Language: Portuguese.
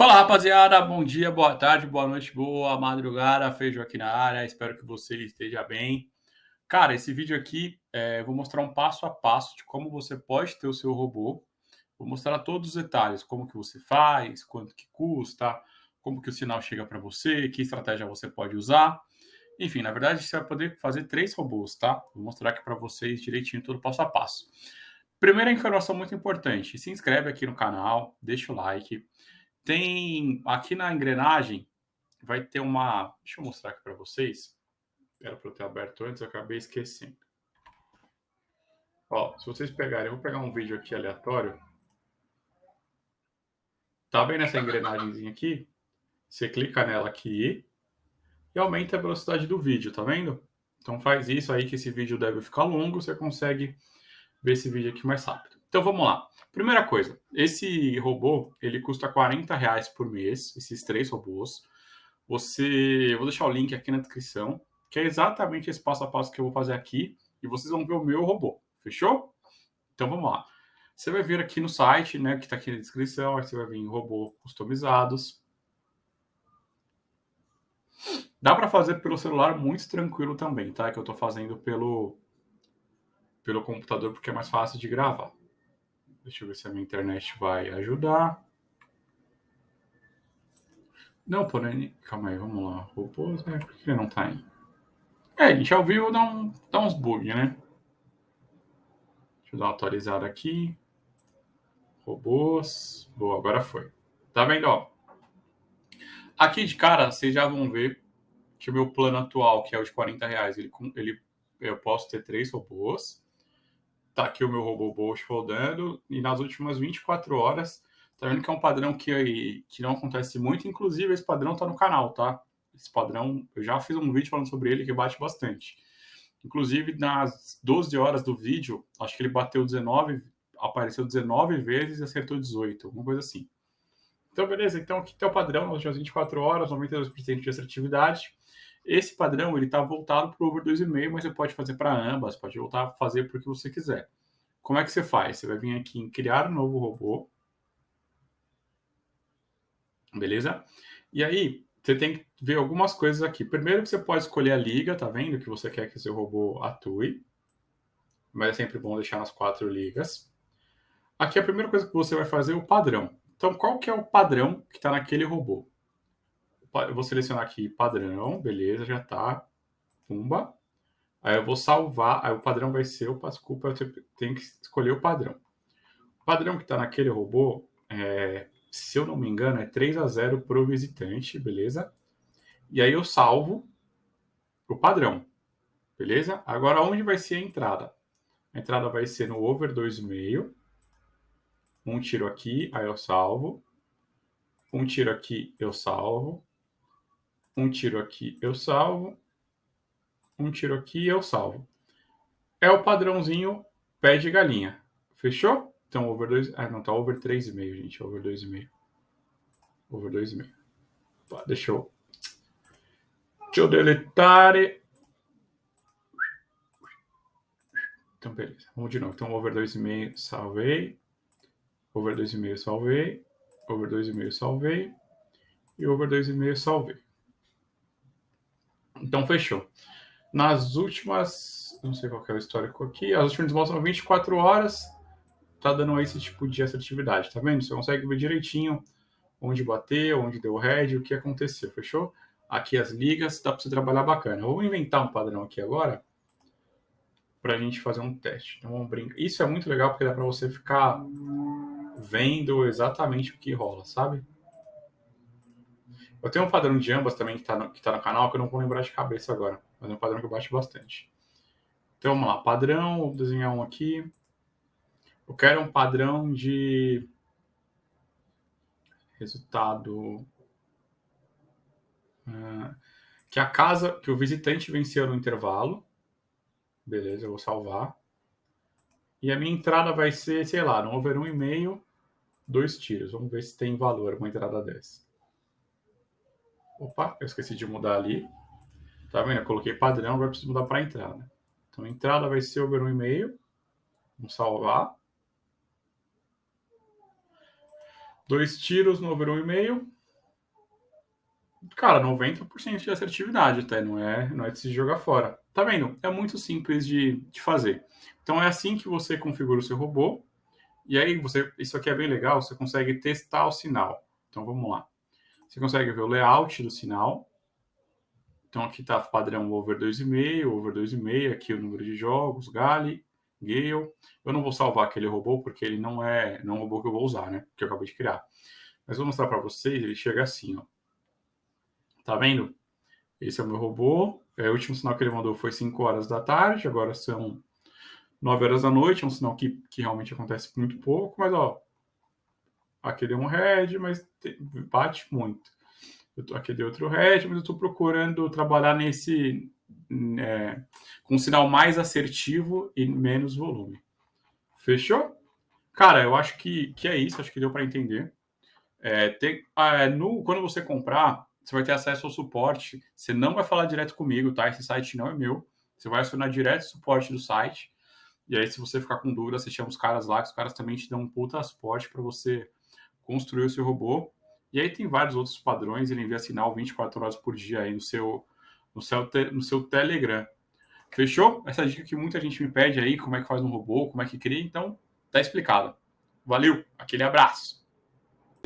Fala rapaziada, bom dia, boa tarde, boa noite, boa madrugada, Feijão aqui na área, espero que você esteja bem. Cara, esse vídeo aqui, é, vou mostrar um passo a passo de como você pode ter o seu robô. Vou mostrar todos os detalhes, como que você faz, quanto que custa, como que o sinal chega para você, que estratégia você pode usar. Enfim, na verdade, você vai poder fazer três robôs, tá? Vou mostrar aqui para vocês direitinho todo passo a passo. Primeira informação muito importante, se inscreve aqui no canal, deixa o like. Tem aqui na engrenagem, vai ter uma... Deixa eu mostrar aqui para vocês. Era para eu ter aberto antes, eu acabei esquecendo. Ó, se vocês pegarem, eu vou pegar um vídeo aqui aleatório. Tá vendo essa engrenagemzinha aqui? Você clica nela aqui e aumenta a velocidade do vídeo, tá vendo? Então faz isso aí que esse vídeo deve ficar longo, você consegue ver esse vídeo aqui mais rápido. Então vamos lá. Primeira coisa, esse robô ele custa 40 reais por mês, esses três robôs. Você, vou deixar o link aqui na descrição, que é exatamente esse passo a passo que eu vou fazer aqui, e vocês vão ver o meu robô. Fechou? Então vamos lá. Você vai vir aqui no site, né, que está aqui na descrição, aí você vai vir em robô customizados. Dá para fazer pelo celular muito tranquilo também, tá? Que eu estou fazendo pelo pelo computador porque é mais fácil de gravar. Deixa eu ver se a minha internet vai ajudar. Não, porém. Calma aí, vamos lá. Robôs, né? Por que não tá aí? É, ele já ouviu dar, um, dar uns bugs, né? Deixa eu dar uma atualizada aqui. Robôs. Boa, agora foi. Tá vendo, ó? Aqui de cara, vocês já vão ver que o meu plano atual, que é o de 40 reais, ele, ele, eu posso ter três robôs. Tá aqui o meu robô Bosch rodando. E nas últimas 24 horas, tá vendo que é um padrão que, que não acontece muito. Inclusive, esse padrão tá no canal, tá? Esse padrão, eu já fiz um vídeo falando sobre ele que bate bastante. Inclusive, nas 12 horas do vídeo, acho que ele bateu 19, apareceu 19 vezes e acertou 18, alguma coisa assim. Então, beleza. Então, aqui tem o padrão, nas últimas 24 horas, 92% de assertividade. Esse padrão ele está voltado para o over 2,5, mas você pode fazer para ambas, pode voltar a fazer para o que você quiser. Como é que você faz? Você vai vir aqui em criar um novo robô. Beleza? E aí, você tem que ver algumas coisas aqui. Primeiro que você pode escolher a liga, tá vendo? Que você quer que seu robô atue. Mas é sempre bom deixar nas quatro ligas. Aqui a primeira coisa que você vai fazer é o padrão. Então, qual que é o padrão que está naquele robô? Eu vou selecionar aqui padrão, beleza, já tá. Pumba. Aí eu vou salvar, aí o padrão vai ser, opa, desculpa, eu tenho que escolher o padrão. O padrão que está naquele robô, é, se eu não me engano, é 3 a 0 para o visitante, beleza? E aí eu salvo o padrão, beleza? Agora, onde vai ser a entrada? A entrada vai ser no over 2,5. Um tiro aqui, aí eu salvo. Um tiro aqui, eu salvo. Um tiro aqui, eu salvo. Um tiro aqui, eu salvo. É o padrãozinho pé de galinha. Fechou? Então, over 2... Ah, não, tá over 3,5, gente. Over 2,5. Over 2,5. Tá, deixa eu... Deixa eu deletar. Então, beleza. Vamos de novo. Então, over 2,5, salvei. Over 2,5, salvei. Over 2,5, salvei. E over 2,5, salvei. Então, fechou. Nas últimas, não sei qual é o histórico aqui, as últimas mostram 24 horas, tá dando esse tipo de assertividade, tá vendo? Você consegue ver direitinho onde bater, onde deu head, o que aconteceu, fechou? Aqui as ligas, dá para você trabalhar bacana. vou inventar um padrão aqui agora para a gente fazer um teste. Então vamos brincar. Isso é muito legal porque dá para você ficar vendo exatamente o que rola, sabe? Eu tenho um padrão de ambas também que está no, que tá no canal, que eu não vou lembrar de cabeça agora. Mas é um padrão que eu baixo bastante. Então vamos lá, padrão, vou desenhar um aqui. Eu quero um padrão de resultado uh, que a casa, que o visitante venceu no intervalo. Beleza, eu vou salvar. E a minha entrada vai ser, sei lá, no over 1,5, dois tiros. Vamos ver se tem valor uma entrada dessa. Opa, eu esqueci de mudar ali. Tá vendo? Eu coloquei padrão, agora preciso mudar para entrada. Então, entrada vai ser over 1,5. Vamos salvar. Dois tiros no over 1,5. Cara, 90% de assertividade até, não é, não é de se jogar fora. Tá vendo? É muito simples de, de fazer. Então é assim que você configura o seu robô. E aí você, isso aqui é bem legal, você consegue testar o sinal. Então vamos lá. Você consegue ver o layout do sinal. Então aqui está padrão over 2,5, over 2,5, aqui o número de jogos, Gale, Gale. Eu não vou salvar aquele robô porque ele não é, não é um robô que eu vou usar, né? Que eu acabei de criar. Mas vou mostrar para vocês, ele chega assim, ó. Tá vendo? Esse é o meu robô. É, o último sinal que ele mandou foi 5 horas da tarde, agora são 9 horas da noite. É um sinal que, que realmente acontece muito pouco, mas ó, aqui deu um red, mas bate muito. Tô, aqui deu outro red, mas eu estou procurando trabalhar nesse é, com um sinal mais assertivo e menos volume. Fechou? Cara, eu acho que, que é isso, acho que deu para entender. É, tem, é, no, quando você comprar, você vai ter acesso ao suporte. Você não vai falar direto comigo, tá? Esse site não é meu. Você vai acionar direto o suporte do site. E aí, se você ficar com dúvida, você chama os caras lá, que os caras também te dão um puta suporte para você construir o seu robô. E aí tem vários outros padrões, ele envia sinal 24 horas por dia aí no seu, no seu, no seu Telegram. Fechou? Essa dica que muita gente me pede aí, como é que faz um robô, como é que cria, então tá explicado. Valeu, aquele abraço.